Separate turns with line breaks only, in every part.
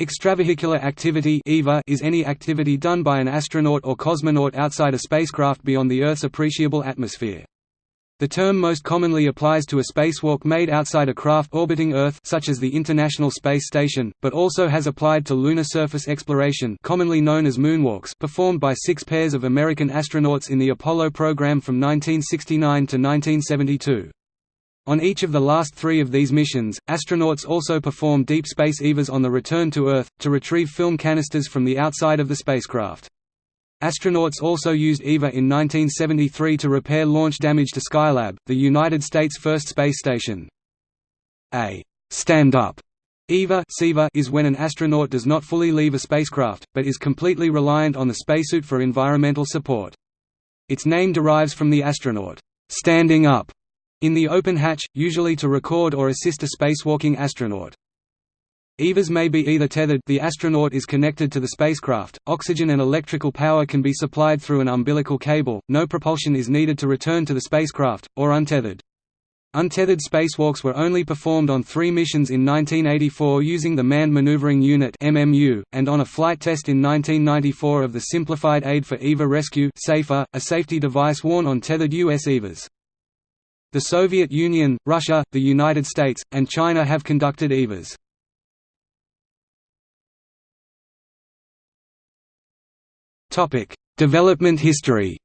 Extravehicular activity is any activity done by an astronaut or cosmonaut outside a spacecraft beyond the Earth's appreciable atmosphere. The term most commonly applies to a spacewalk made outside a craft orbiting Earth such as the International Space Station, but also has applied to lunar surface exploration commonly known as moonwalks performed by six pairs of American astronauts in the Apollo program from 1969 to 1972. On each of the last three of these missions, astronauts also perform deep space EVAs on the return to Earth, to retrieve film canisters from the outside of the spacecraft. Astronauts also used EVA in 1973 to repair launch damage to Skylab, the United States' first space station. A stand-up EVA is when an astronaut does not fully leave a spacecraft, but is completely reliant on the spacesuit for environmental support. Its name derives from the astronaut standing up in the open hatch, usually to record or assist a spacewalking astronaut. EVAs may be either tethered the astronaut is connected to the spacecraft, oxygen and electrical power can be supplied through an umbilical cable, no propulsion is needed to return to the spacecraft, or untethered. Untethered spacewalks were only performed on three missions in 1984 using the Manned Maneuvering Unit and on a flight test in 1994 of the Simplified Aid for EVA Rescue safer a safety device worn on tethered U.S. EVAs. The Soviet Union, Russia, the United States, and China have conducted EVAs. Development history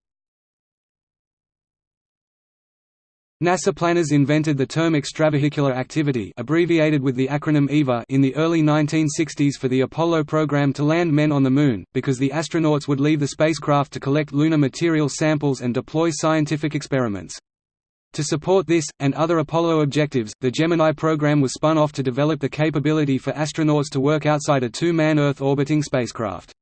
NASA planners invented the term extravehicular activity abbreviated with the acronym EVA in the early 1960s for the Apollo program to land men on the Moon, because the astronauts would leave the spacecraft to collect lunar material samples and deploy scientific experiments. To support this, and other Apollo objectives, the Gemini program was spun off to develop the capability for astronauts to work outside a two-man Earth-orbiting spacecraft.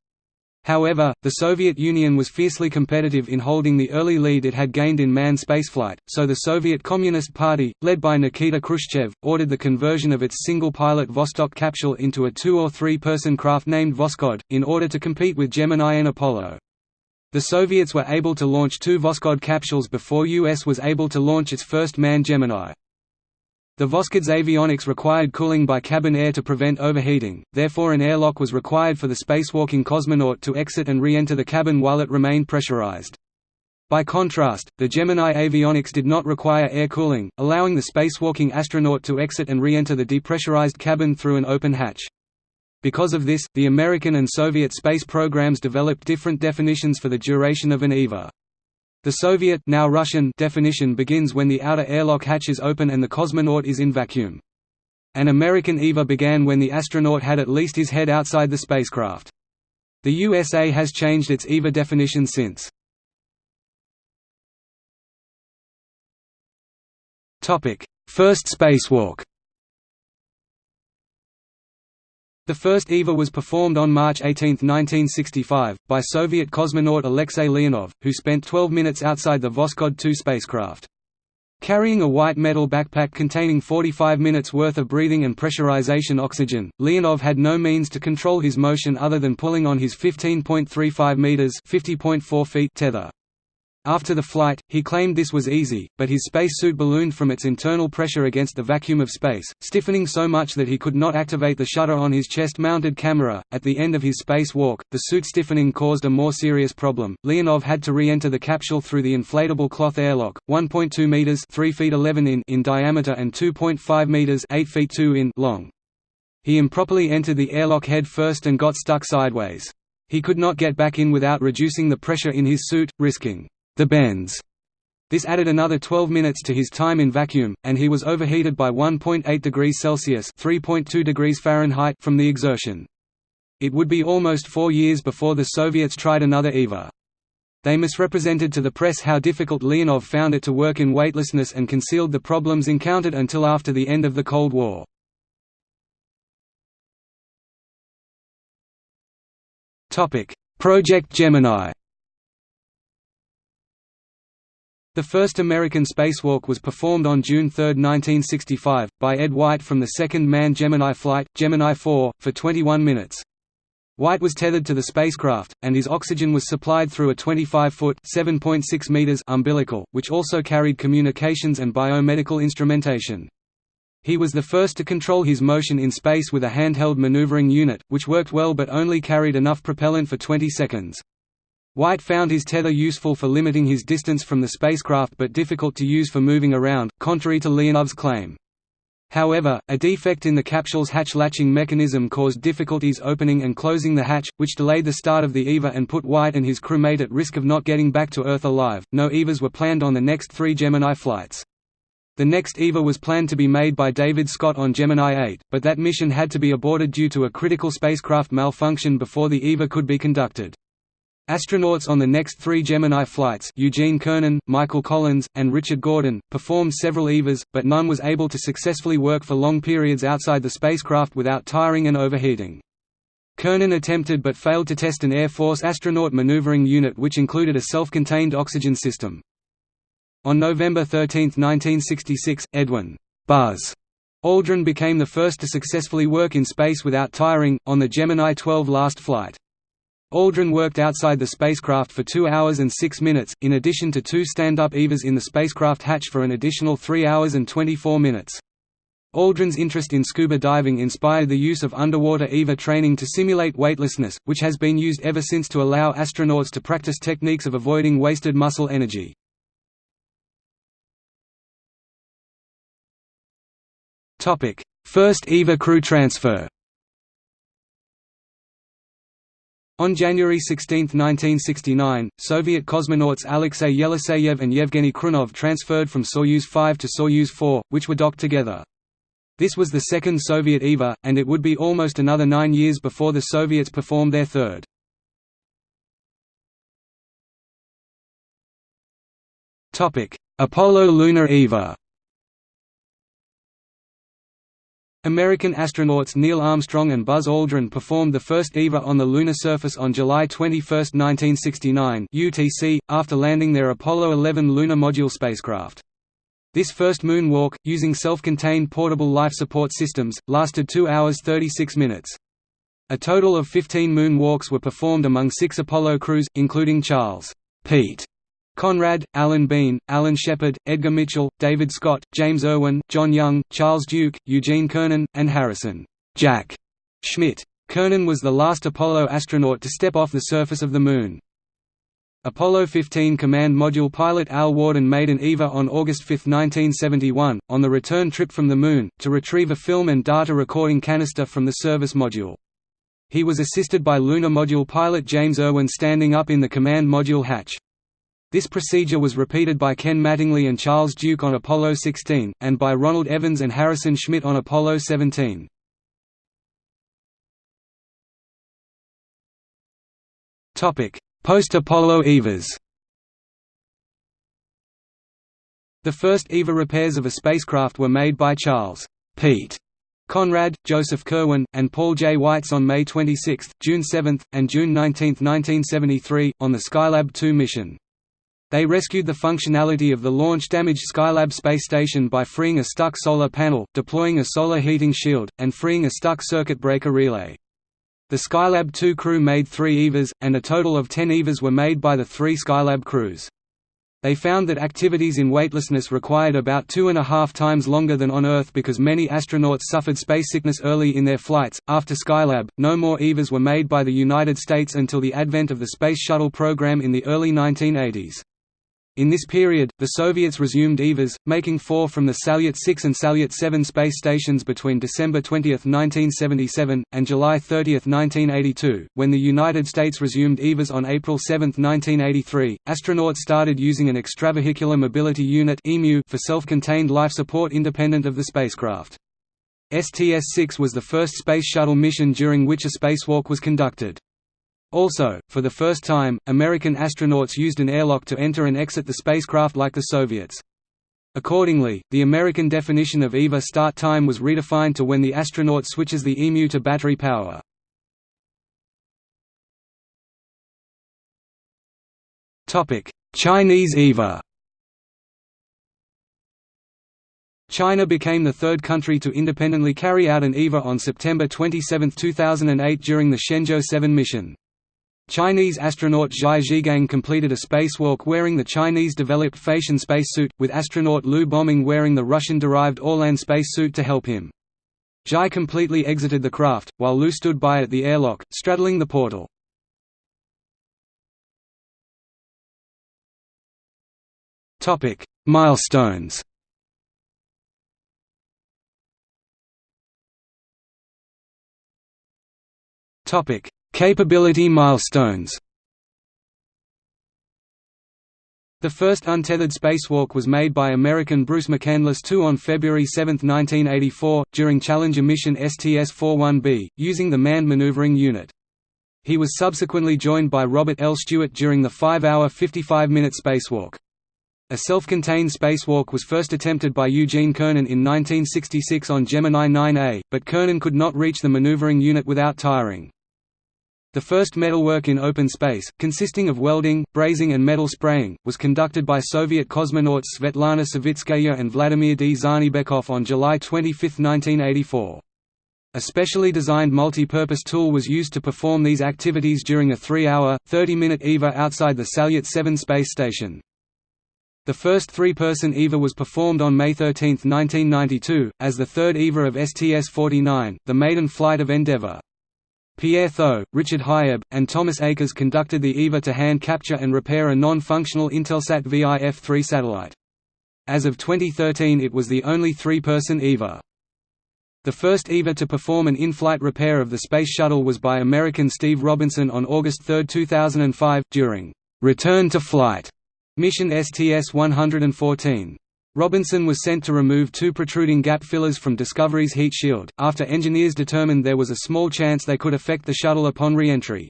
However, the Soviet Union was fiercely competitive in holding the early lead it had gained in manned spaceflight, so the Soviet Communist Party, led by Nikita Khrushchev, ordered the conversion of its single-pilot Vostok capsule into a two- or three-person craft named Voskhod, in order to compete with Gemini and Apollo. The Soviets were able to launch two Voskhod capsules before US was able to launch its first manned Gemini. The Voskhod's avionics required cooling by cabin air to prevent overheating, therefore an airlock was required for the spacewalking cosmonaut to exit and re-enter the cabin while it remained pressurized. By contrast, the Gemini avionics did not require air cooling, allowing the spacewalking astronaut to exit and re-enter the depressurized cabin through an open hatch. Because of this, the American and Soviet space programs developed different definitions for the duration of an EVA. The Soviet now Russian definition begins when the outer airlock hatch is open and the cosmonaut is in vacuum. An American EVA began when the astronaut had at least his head outside the spacecraft. The USA has changed its EVA definition since. First spacewalk The first EVA was performed on March 18, 1965, by Soviet cosmonaut Alexei Leonov, who spent 12 minutes outside the Voskhod 2 spacecraft. Carrying a white metal backpack containing 45 minutes worth of breathing and pressurization oxygen, Leonov had no means to control his motion other than pulling on his 15.35 meters (50.4 feet) tether. After the flight, he claimed this was easy, but his spacesuit ballooned from its internal pressure against the vacuum of space, stiffening so much that he could not activate the shutter on his chest-mounted camera. At the end of his space walk, the suit stiffening caused a more serious problem. Leonov had to re-enter the capsule through the inflatable cloth airlock, 1.2 meters (3 feet 11 in) in diameter and 2.5 meters (8 feet 2 in) long. He improperly entered the airlock head first and got stuck sideways. He could not get back in without reducing the pressure in his suit, risking the bends. This added another 12 minutes to his time in vacuum, and he was overheated by 1.8 degrees Celsius (3.2 degrees Fahrenheit) from the exertion. It would be almost four years before the Soviets tried another EVA. They misrepresented to the press how difficult Leonov found it to work in weightlessness and concealed the problems encountered until after the end of the Cold War. Project Gemini The first American spacewalk was performed on June 3, 1965, by Ed White from the second manned Gemini flight, Gemini 4, for 21 minutes. White was tethered to the spacecraft, and his oxygen was supplied through a 25-foot (7.6 meters) umbilical, which also carried communications and biomedical instrumentation. He was the first to control his motion in space with a handheld maneuvering unit, which worked well but only carried enough propellant for 20 seconds. White found his tether useful for limiting his distance from the spacecraft but difficult to use for moving around, contrary to Leonov's claim. However, a defect in the capsule's hatch latching mechanism caused difficulties opening and closing the hatch, which delayed the start of the EVA and put White and his crewmate at risk of not getting back to Earth alive. No EVAs were planned on the next three Gemini flights. The next EVA was planned to be made by David Scott on Gemini 8, but that mission had to be aborted due to a critical spacecraft malfunction before the EVA could be conducted. Astronauts on the next three Gemini flights Eugene Cernan, Michael Collins, and Richard Gordon, performed several EVAs, but none was able to successfully work for long periods outside the spacecraft without tiring and overheating. Cernan attempted but failed to test an Air Force astronaut maneuvering unit which included a self-contained oxygen system. On November 13, 1966, Edwin Buzz Aldrin became the first to successfully work in space without tiring, on the Gemini 12 last flight. Aldrin worked outside the spacecraft for 2 hours and 6 minutes, in addition to two stand-up EVAs in the spacecraft hatch for an additional 3 hours and 24 minutes. Aldrin's interest in scuba diving inspired the use of underwater EVA training to simulate weightlessness, which has been used ever since to allow astronauts to practice techniques of avoiding wasted muscle energy. First EVA crew transfer On January 16, 1969, Soviet cosmonauts Alexei Yeliseyev and Yevgeny Krunov transferred from Soyuz 5 to Soyuz 4, which were docked together. This was the second Soviet EVA, and it would be almost another nine years before the Soviets performed their third. Apollo Lunar EVA American astronauts Neil Armstrong and Buzz Aldrin performed the first EVA on the lunar surface on July 21, 1969 UTC, after landing their Apollo 11 lunar module spacecraft. This first moonwalk, using self-contained portable life support systems, lasted 2 hours 36 minutes. A total of 15 moonwalks were performed among six Apollo crews, including Charles Pete Conrad, Alan Bean, Alan Shepard, Edgar Mitchell, David Scott, James Irwin, John Young, Charles Duke, Eugene Cernan, and Harrison Jack Schmitt. Cernan was the last Apollo astronaut to step off the surface of the Moon. Apollo 15 Command Module pilot Al Worden made an EVA on August 5, 1971, on the return trip from the Moon, to retrieve a film and data recording canister from the service module. He was assisted by Lunar Module pilot James Irwin standing up in the Command Module hatch. This procedure was repeated by Ken Mattingly and Charles Duke on Apollo 16, and by Ronald Evans and Harrison Schmitt on Apollo 17. Post-Apollo EVAs The first EVA repairs of a spacecraft were made by Charles Pete Conrad, Joseph Kerwin, and Paul J. Weitz on May 26, June 7, and June 19, 1973, on the Skylab 2 mission. They rescued the functionality of the launch-damaged Skylab space station by freeing a stuck solar panel, deploying a solar heating shield, and freeing a stuck circuit breaker relay. The Skylab 2 crew made three EVAs, and a total of ten EVAs were made by the three Skylab crews. They found that activities in weightlessness required about two and a half times longer than on Earth because many astronauts suffered space sickness early in their flights. After Skylab, no more EVAs were made by the United States until the advent of the Space Shuttle program in the early 1980s. In this period, the Soviets resumed EVAs, making four from the Salyut 6 and Salyut 7 space stations between December 20, 1977, and July 30, 1982. When the United States resumed EVAs on April 7, 1983, astronauts started using an extravehicular mobility unit for self-contained life support independent of the spacecraft. STS-6 was the first Space Shuttle mission during which a spacewalk was conducted. Also, for the first time, American astronauts used an airlock to enter and exit the spacecraft like the Soviets. Accordingly, the American definition of EVA start time was redefined to when the astronaut switches the EMU to battery power. Chinese EVA China became the third country to independently carry out an EVA on September 27, 2008 during the Shenzhou 7 mission. Chinese astronaut Zhai Zhigang completed a spacewalk wearing the Chinese-developed Feitian spacesuit, with astronaut Liu Boming wearing the Russian-derived Orlan spacesuit to help him. Zhai completely exited the craft, while Liu stood by at the airlock, straddling the portal. Milestones Capability milestones The first untethered spacewalk was made by American Bruce McCandless II on February 7, 1984, during Challenger mission STS-41B, using the Manned Maneuvering Unit. He was subsequently joined by Robert L. Stewart during the 5-hour 55-minute spacewalk. A self-contained spacewalk was first attempted by Eugene Cernan in 1966 on Gemini 9A, but Cernan could not reach the maneuvering unit without tiring. The first metalwork in open space, consisting of welding, brazing and metal spraying, was conducted by Soviet cosmonauts Svetlana Savitskaya and Vladimir D. Dzhanibekov on July 25, 1984. A specially designed multi-purpose tool was used to perform these activities during a three-hour, 30-minute EVA outside the Salyut 7 space station. The first three-person EVA was performed on May 13, 1992, as the third EVA of STS-49, the maiden flight of Endeavour. Pierre Thuot, Richard Hieb, and Thomas Akers conducted the EVA to hand capture and repair a non-functional Intelsat VIF-3 satellite. As of 2013 it was the only three-person EVA. The first EVA to perform an in-flight repair of the Space Shuttle was by American Steve Robinson on August 3, 2005, during «Return to Flight» mission STS-114. Robinson was sent to remove two protruding gap fillers from Discovery's heat shield, after engineers determined there was a small chance they could affect the shuttle upon re-entry.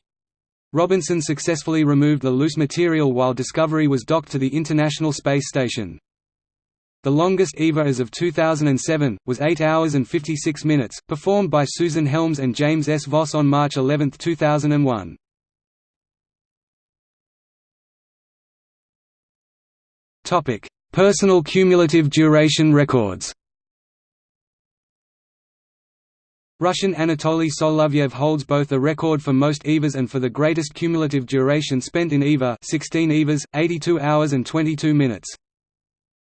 Robinson successfully removed the loose material while Discovery was docked to the International Space Station. The longest EVA as of 2007, was 8 hours and 56 minutes, performed by Susan Helms and James S. Voss on March 11, 2001. Personal cumulative duration records Russian Anatoly Solovyev holds both the record for most EVAs and for the greatest cumulative duration spent in EVA 16 EVAs, 82 hours and 22 minutes.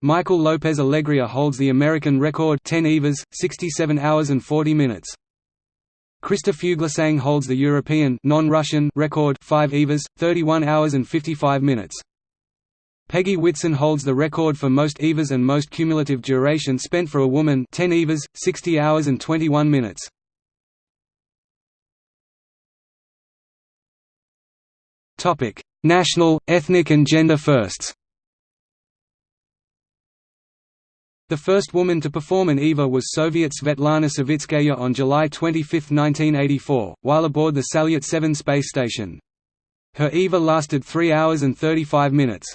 Michael Lopez Alegria holds the American record 10 EVAs, 67 hours and 40 minutes. Christer Fuglesang holds the European non-Russian record 5 EVAs, 31 hours and 55 minutes. Peggy Whitson holds the record for most EVAs and most cumulative duration spent for a woman 10 EVAs, 60 hours and 21 minutes. National, ethnic and gender firsts The first woman to perform an EVA was Soviet Svetlana Savitskaya on July 25, 1984, while aboard the Salyut 7 space station. Her EVA lasted 3 hours and 35 minutes.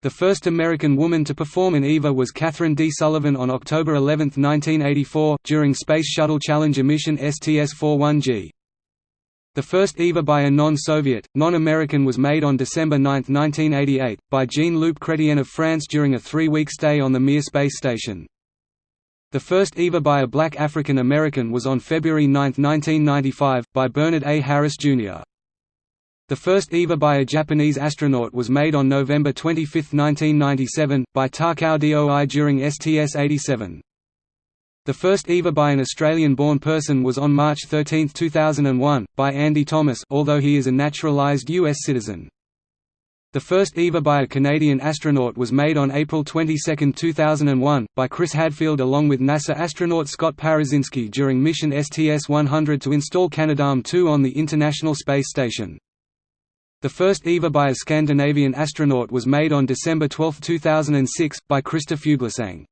The first American woman to perform an EVA was Kathryn D. Sullivan on October 11, 1984, during Space Shuttle Challenger mission STS-41G. The first EVA by a non-Soviet, non-American was made on December 9, 1988, by Jean-Luc Chrétien of France during a three-week stay on the Mir space station. The first EVA by a black African American was on February 9, 1995, by Bernard A. Harris, Jr. The first EVA by a Japanese astronaut was made on November 25, 1997, by Takao Doi during STS-87. The first EVA by an Australian-born person was on March 13, 2001, by Andy Thomas although he is a naturalised U.S. citizen. The first EVA by a Canadian astronaut was made on April 22, 2001, by Chris Hadfield along with NASA astronaut Scott Parazynski during mission STS-100 to install Canadarm2 on the International Space Station. The first EVA by a Scandinavian astronaut was made on December 12, 2006, by Christer Fuglesang.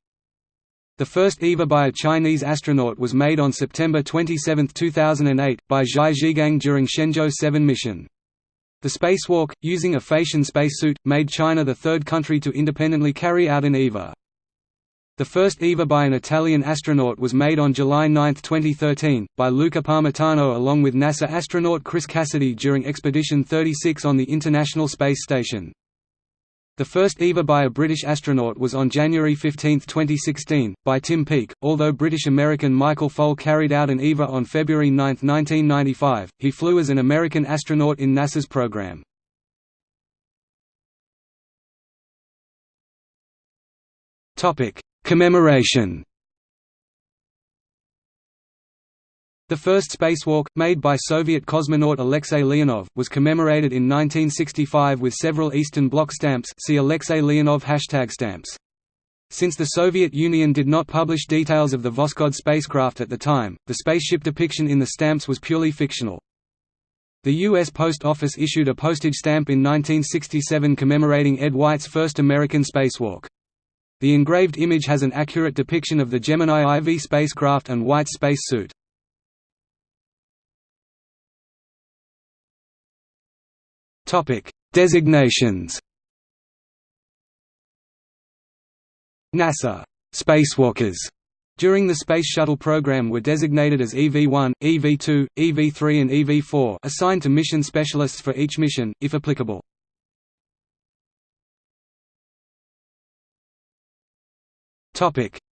The first EVA by a Chinese astronaut was made on September 27, 2008, by Zhai Zhigang during Shenzhou 7 mission. The spacewalk, using a Feitian spacesuit, made China the third country to independently carry out an EVA. The first EVA by an Italian astronaut was made on July 9, 2013, by Luca Parmitano along with NASA astronaut Chris Cassidy during Expedition 36 on the International Space Station. The first EVA by a British astronaut was on January 15, 2016, by Tim Peake. Although British-American Michael Foale carried out an EVA on February 9, 1995, he flew as an American astronaut in NASA's program. Topic: Commemoration. The first spacewalk, made by Soviet cosmonaut Alexei Leonov, was commemorated in 1965 with several Eastern Bloc stamps see Alexei Leonov hashtag stamps. Since the Soviet Union did not publish details of the Voskhod spacecraft at the time, the spaceship depiction in the stamps was purely fictional. The U.S. Post Office issued a postage stamp in 1967 commemorating Ed White's first American spacewalk. The engraved image has an accurate depiction of the Gemini IV spacecraft and White's space suit. Designations. NASA spacewalkers during the Space Shuttle program were designated as EV-1, EV-2, EV-3 and EV-4 assigned to mission specialists for each mission, if applicable.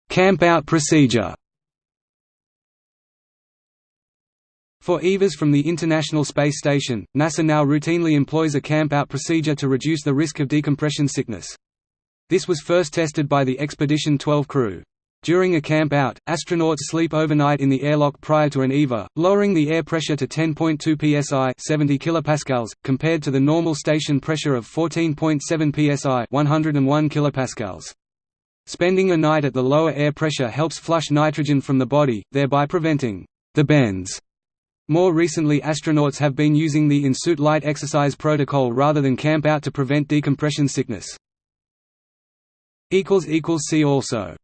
Camp-out procedure For EVAs from the International Space Station, NASA now routinely employs a camp-out procedure to reduce the risk of decompression sickness. This was first tested by the Expedition 12 crew. During a camp-out, astronauts sleep overnight in the airlock prior to an EVA, lowering the air pressure to 10.2 psi 70 kilopascals, compared to the normal station pressure of 14.7 psi 101 kilopascals. Spending a night at the lower air pressure helps flush nitrogen from the body, thereby preventing the bends more recently astronauts have been using the in-suit light exercise protocol rather than camp out to prevent decompression sickness. See also